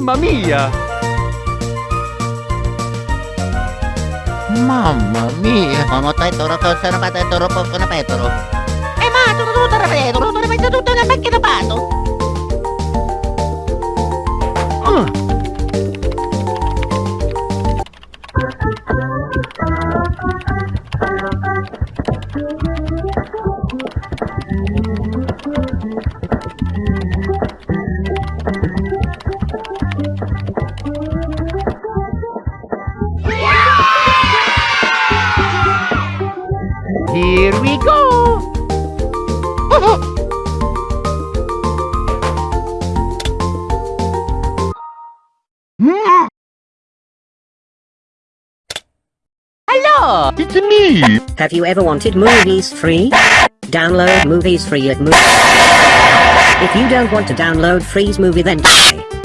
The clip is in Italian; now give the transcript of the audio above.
Mamma mia! Mamma mia! Come petro, cosa ne petro, poco ne petro. E ma, tutto, tutto, tutto, tutto, tutto, tutto, nel becchio da pato. Here we go! Hello! It's me! Have you ever wanted movies free? Download movies free at Movie. If you don't want to download Freeze Movie then die.